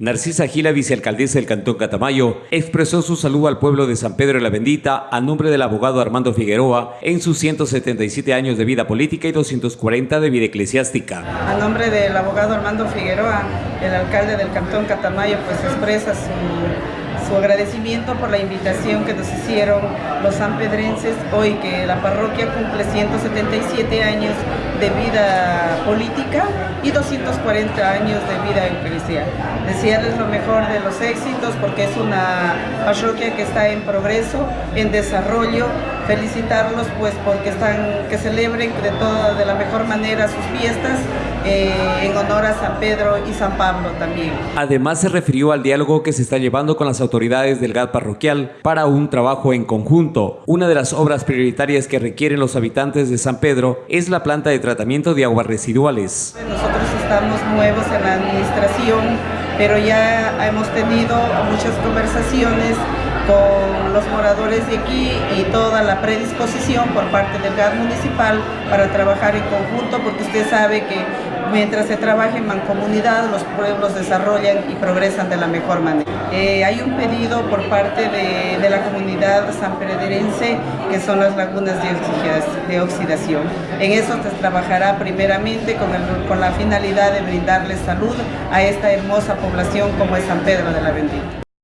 Narcisa Gila, vicealcaldesa del Cantón Catamayo, expresó su saludo al pueblo de San Pedro de la Bendita a nombre del abogado Armando Figueroa en sus 177 años de vida política y 240 de vida eclesiástica. A nombre del abogado Armando Figueroa, el alcalde del Cantón Catamayo, pues expresa su su agradecimiento por la invitación que nos hicieron los sanpedrenses hoy que la parroquia cumple 177 años de vida política y 240 años de vida eclesial. Desearles lo mejor de los éxitos porque es una parroquia que está en progreso, en desarrollo. Felicitarlos pues porque están, que celebren de toda, de la mejor manera sus fiestas eh, en honor a San Pedro y San Pablo también. Además se refirió al diálogo que se está llevando con las autoridades del GAT parroquial para un trabajo en conjunto. Una de las obras prioritarias que requieren los habitantes de San Pedro es la planta de tratamiento de aguas residuales. Nosotros estamos nuevos en la administración, pero ya hemos tenido muchas conversaciones con los moradores de aquí y toda la predisposición por parte del GAD municipal para trabajar en conjunto, porque usted sabe que mientras se trabaja en mancomunidad, los pueblos desarrollan y progresan de la mejor manera. Eh, hay un pedido por parte de, la comunidad sanpedrense que son las lagunas de oxidación. En eso se trabajará primeramente con, el, con la finalidad de brindarles salud a esta hermosa población como es San Pedro de la Bendita.